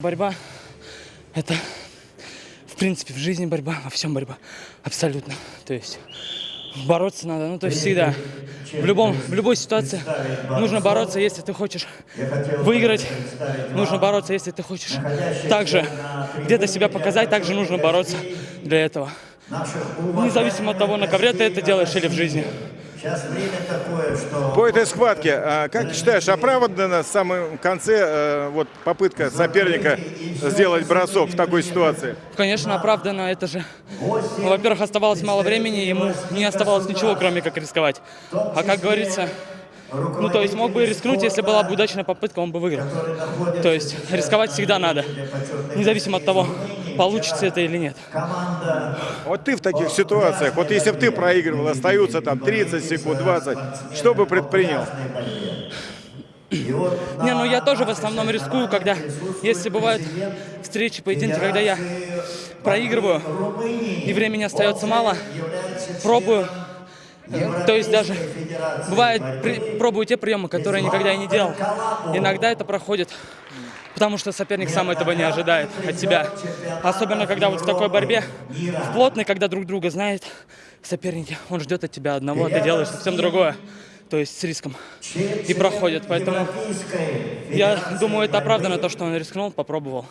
Борьба – это, в принципе, в жизни борьба, во всем борьба. Абсолютно. То есть бороться надо, ну, то есть всегда. В, любом, в любой ситуации нужно бороться, если ты хочешь выиграть. Нужно бороться, если ты хочешь также где-то себя показать, также нужно бороться для этого. Независимо от того, на ковре ты это делаешь или в жизни. Сейчас время такое, что... По этой схватке, а, как ты считаешь, оправдана в самом конце э, вот попытка соперника сделать бросок в такой ситуации? Конечно, оправдано. Это же, ну, во-первых, оставалось мало времени, ему не оставалось ничего, кроме как рисковать. А как говорится, ну, то есть мог бы рискнуть, если была бы удачная попытка, он бы выиграл. То есть рисковать всегда надо, независимо от того, получится это или нет. Вот ты в таких ситуациях, вот если бы ты проигрывал, остаются там 30 секунд, 20, что бы предпринял? Не, ну я тоже в основном рискую, когда, если бывают встречи, поединки, когда я проигрываю и времени остается мало, пробую, то есть даже бывает, при- пробую приемы, которые никогда и не делал. Иногда это проходит, потому что соперник сам этого не ожидает от тебя. Особенно, когда вот в такой борьбе, в плотной, когда друг друга знает соперники, он ждет от тебя одного, а ты делаешь совсем другое. То есть с риском. И проходит, поэтому я думаю, это оправдано, то, что он рискнул, попробовал.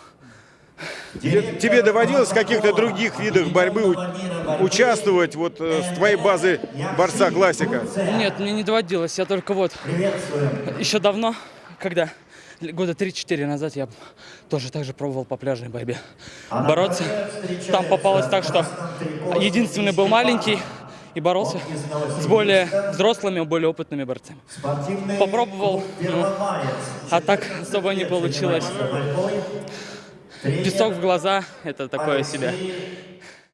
Тебе, доводилось в каких-то других видах борьбы участвовать вот э, с твоей базы борца классика? Нет, мне не доводилось, я только вот еще давно, когда года 3-4 назад я тоже так же пробовал по пляжной борьбе бороться. Там попалось так, что единственный был маленький и боролся с более взрослыми, более опытными борцами. Попробовал, ну, а так особо не получилось. Песок в глаза – это такое себе.